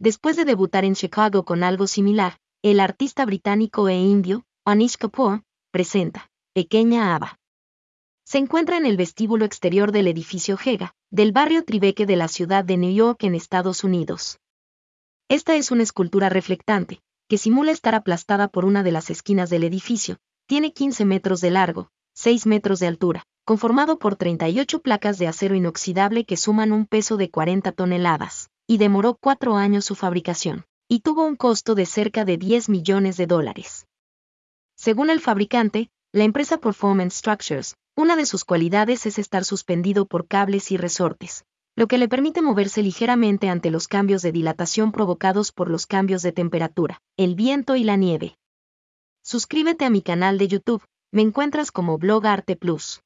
Después de debutar en Chicago con algo similar, el artista británico e indio, Anish Kapoor, presenta Pequeña Ava. Se encuentra en el vestíbulo exterior del edificio Hega, del barrio Tribeque de la ciudad de New York en Estados Unidos. Esta es una escultura reflectante, que simula estar aplastada por una de las esquinas del edificio, tiene 15 metros de largo, 6 metros de altura, conformado por 38 placas de acero inoxidable que suman un peso de 40 toneladas, y demoró cuatro años su fabricación, y tuvo un costo de cerca de 10 millones de dólares. Según el fabricante, la empresa Performance Structures, una de sus cualidades es estar suspendido por cables y resortes, lo que le permite moverse ligeramente ante los cambios de dilatación provocados por los cambios de temperatura, el viento y la nieve. Suscríbete a mi canal de YouTube, me encuentras como Blog Arte Plus.